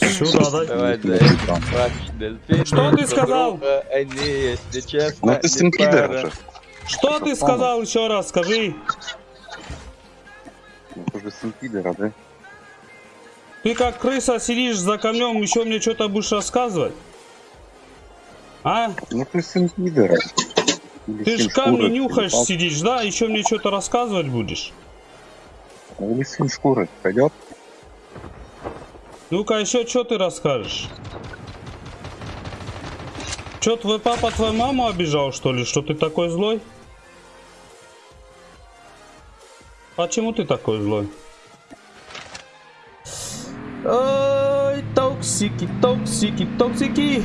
Сюда, дай. Давай, да, Что ты сказал? Они, если честно, Ну ты сын не пара. пидора же. Что ты сказал еще раз, скажи? Ну ты же сын пидора, да? Ты как крыса сидишь за камнем, еще мне что-то будешь рассказывать? А? Ну ты сын пидора. Ты ж камни нюхаешь, сидишь, да? Еще мне что-то рассказывать будешь? Или сын шкуры пойдет? Ну-ка, еще что ты расскажешь? Че, твой папа твою маму обижал, что ли? Что ты такой злой? Почему ты такой злой? Oi, toxic, toxic, toxic.